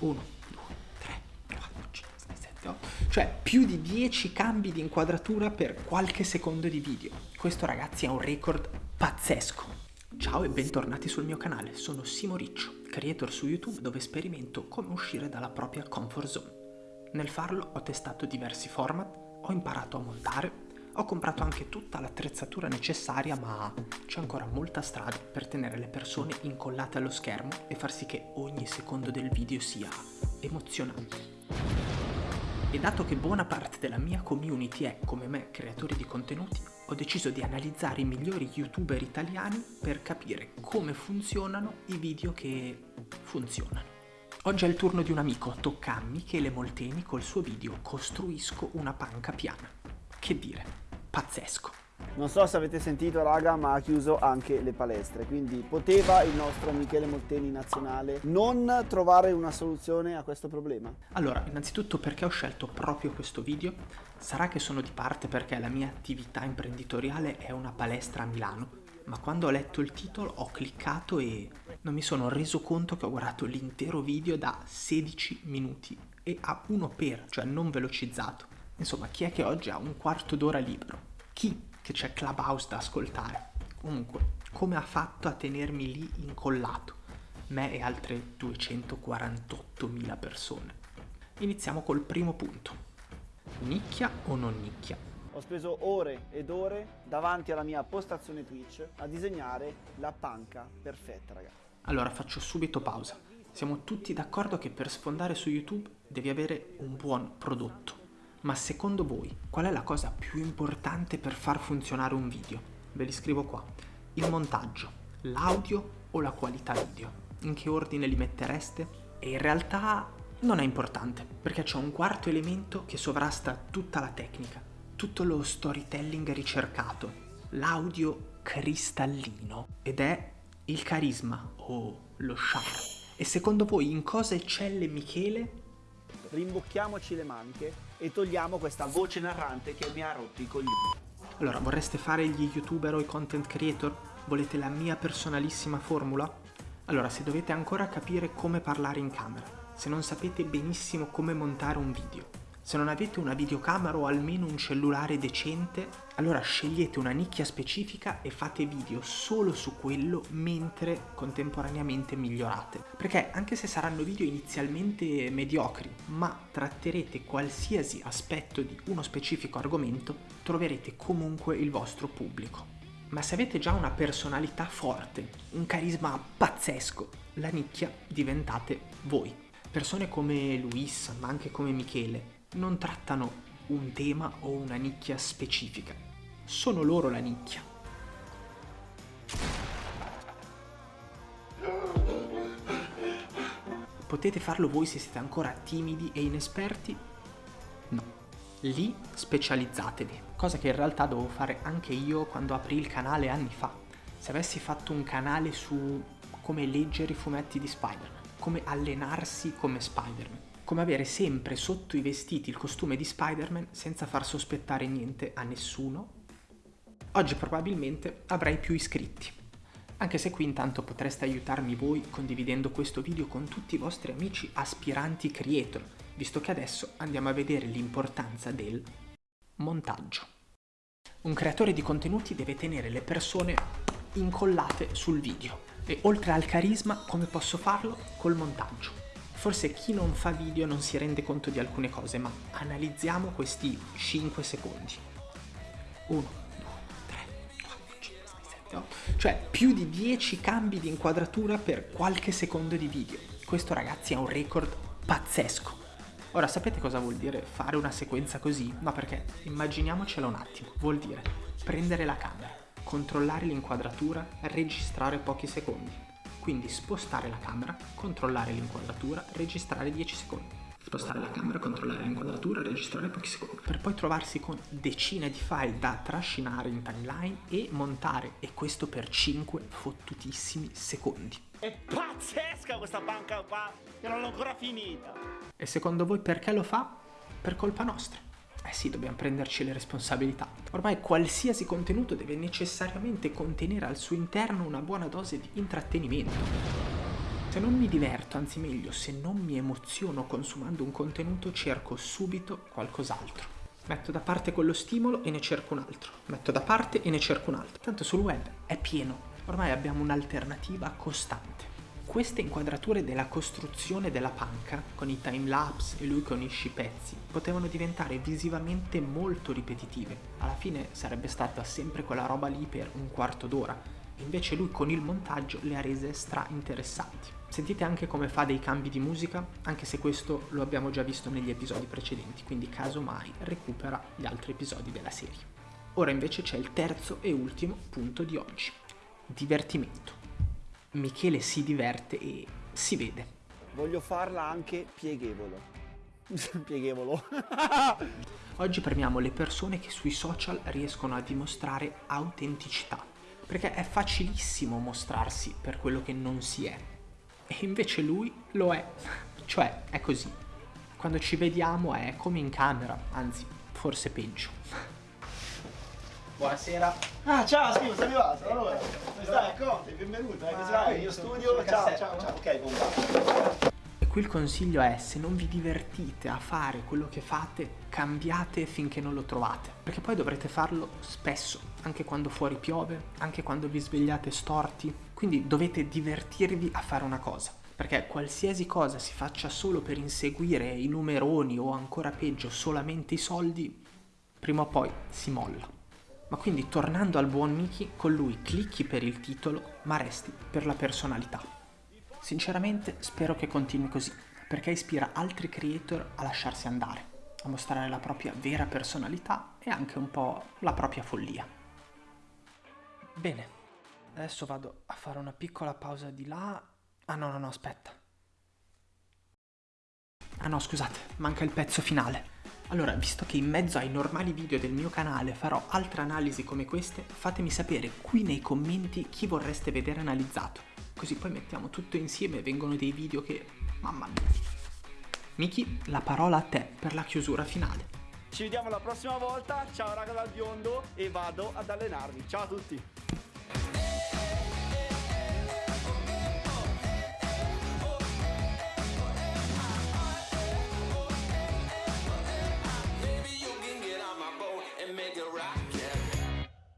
1, 2, 3, 4, 5, 6, 7, 8. Cioè più di 10 cambi di inquadratura per qualche secondo di video. Questo ragazzi è un record pazzesco. Ciao e bentornati sul mio canale, sono Simo Riccio, creator su YouTube dove sperimento come uscire dalla propria comfort zone. Nel farlo ho testato diversi format, ho imparato a montare, ho comprato anche tutta l'attrezzatura necessaria ma c'è ancora molta strada per tenere le persone incollate allo schermo e far sì che ogni secondo del video sia emozionante. E dato che buona parte della mia community è, come me, creatori di contenuti, ho deciso di analizzare i migliori youtuber italiani per capire come funzionano i video che funzionano. Oggi è il turno di un amico, tocca a Michele Molteni col suo video Costruisco una panca piana. Che dire, pazzesco. Non so se avete sentito raga ma ha chiuso anche le palestre quindi poteva il nostro Michele Molteni nazionale non trovare una soluzione a questo problema? Allora innanzitutto perché ho scelto proprio questo video? Sarà che sono di parte perché la mia attività imprenditoriale è una palestra a Milano ma quando ho letto il titolo ho cliccato e non mi sono reso conto che ho guardato l'intero video da 16 minuti e a uno per, cioè non velocizzato. Insomma, chi è che oggi ha un quarto d'ora libero? Chi che c'è Clubhouse da ascoltare? Comunque, come ha fatto a tenermi lì incollato? Me e altre 248.000 persone. Iniziamo col primo punto. Nicchia o non nicchia? Ho speso ore ed ore davanti alla mia postazione Twitch a disegnare la panca perfetta, ragazzi. Allora faccio subito pausa. Siamo tutti d'accordo che per sfondare su YouTube devi avere un buon prodotto ma secondo voi qual è la cosa più importante per far funzionare un video? Ve li scrivo qua. Il montaggio, l'audio o la qualità video? In che ordine li mettereste? E in realtà non è importante, perché c'è un quarto elemento che sovrasta tutta la tecnica, tutto lo storytelling ricercato, l'audio cristallino, ed è il carisma o lo charme. E secondo voi in cosa eccelle Michele rimbocchiamoci le maniche e togliamo questa voce narrante che mi ha rotto i coglioni. Allora, vorreste fare gli youtuber o i content creator? Volete la mia personalissima formula? Allora, se dovete ancora capire come parlare in camera, se non sapete benissimo come montare un video, se non avete una videocamera o almeno un cellulare decente, allora scegliete una nicchia specifica e fate video solo su quello mentre contemporaneamente migliorate. Perché anche se saranno video inizialmente mediocri, ma tratterete qualsiasi aspetto di uno specifico argomento, troverete comunque il vostro pubblico. Ma se avete già una personalità forte, un carisma pazzesco, la nicchia diventate voi. Persone come Luis, ma anche come Michele, non trattano un tema o una nicchia specifica, sono loro la nicchia. Potete farlo voi se siete ancora timidi e inesperti? No. Lì specializzatevi, cosa che in realtà dovevo fare anche io quando aprì il canale anni fa. Se avessi fatto un canale su come leggere i fumetti di Spider-Man, come allenarsi come Spider-Man, come avere sempre sotto i vestiti il costume di Spider-Man senza far sospettare niente a nessuno. Oggi probabilmente avrei più iscritti. Anche se qui intanto potreste aiutarmi voi condividendo questo video con tutti i vostri amici aspiranti creator, visto che adesso andiamo a vedere l'importanza del montaggio. Un creatore di contenuti deve tenere le persone incollate sul video e oltre al carisma come posso farlo? Col montaggio. Forse chi non fa video non si rende conto di alcune cose, ma analizziamo questi 5 secondi. 1, 2, 3, 4, 5, 6, 7, 8. Cioè più di 10 cambi di inquadratura per qualche secondo di video. Questo ragazzi è un record pazzesco. Ora sapete cosa vuol dire fare una sequenza così? No perché immaginiamocela un attimo. Vuol dire prendere la camera, controllare l'inquadratura, registrare pochi secondi quindi spostare la camera, controllare l'inquadratura, registrare 10 secondi. Spostare la camera, controllare l'inquadratura, registrare pochi secondi. Per poi trovarsi con decine di file da trascinare in timeline e montare. E questo per 5 fottutissimi secondi. È pazzesca questa banca qua! Che non l'ho ancora finita! E secondo voi perché lo fa? Per colpa nostra. Eh sì, dobbiamo prenderci le responsabilità. Ormai qualsiasi contenuto deve necessariamente contenere al suo interno una buona dose di intrattenimento. Se non mi diverto, anzi meglio, se non mi emoziono consumando un contenuto, cerco subito qualcos'altro. Metto da parte quello stimolo e ne cerco un altro. Metto da parte e ne cerco un altro. Tanto sul web è pieno. Ormai abbiamo un'alternativa costante. Queste inquadrature della costruzione della panca, con i timelapse e lui con i scipezzi, potevano diventare visivamente molto ripetitive. Alla fine sarebbe stata sempre quella roba lì per un quarto d'ora. Invece lui con il montaggio le ha rese stra interessanti. Sentite anche come fa dei cambi di musica, anche se questo lo abbiamo già visto negli episodi precedenti, quindi casomai recupera gli altri episodi della serie. Ora invece c'è il terzo e ultimo punto di oggi. Divertimento. Michele si diverte e si vede. Voglio farla anche pieghevolo. pieghevolo. Oggi premiamo le persone che sui social riescono a dimostrare autenticità, perché è facilissimo mostrarsi per quello che non si è e invece lui lo è. Cioè, è così. Quando ci vediamo è come in camera, anzi, forse peggio. Buonasera. Ah, ciao, Steve, sei arrivato. Allora, come stai? Conte, benvenuto. Eh, così vai, io studio. Ciao, ciao, ciao. Ok, bomba. E qui il consiglio è, se non vi divertite a fare quello che fate, cambiate finché non lo trovate. Perché poi dovrete farlo spesso, anche quando fuori piove, anche quando vi svegliate storti. Quindi dovete divertirvi a fare una cosa. Perché qualsiasi cosa si faccia solo per inseguire i numeroni o ancora peggio solamente i soldi, prima o poi si molla. Ma quindi tornando al buon Miki, con lui clicchi per il titolo, ma resti per la personalità. Sinceramente spero che continui così, perché ispira altri creator a lasciarsi andare, a mostrare la propria vera personalità e anche un po' la propria follia. Bene, adesso vado a fare una piccola pausa di là. Ah no, no, no, aspetta. Ah no, scusate, manca il pezzo finale. Allora, visto che in mezzo ai normali video del mio canale farò altre analisi come queste, fatemi sapere qui nei commenti chi vorreste vedere analizzato. Così poi mettiamo tutto insieme e vengono dei video che... mamma mia. Miki, la parola a te per la chiusura finale. Ci vediamo la prossima volta. Ciao raga dal biondo e vado ad allenarmi. Ciao a tutti.